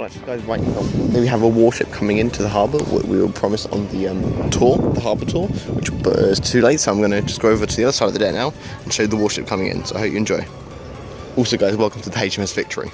Well, guys, right now we have a warship coming into the harbour. We were promised on the um, tour, the harbour tour, which uh, is too late. So I'm going to just go over to the other side of the deck now and show the warship coming in. So I hope you enjoy. Also, guys, welcome to the HMS Victory.